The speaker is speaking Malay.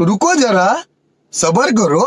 रुको जरा सबर करो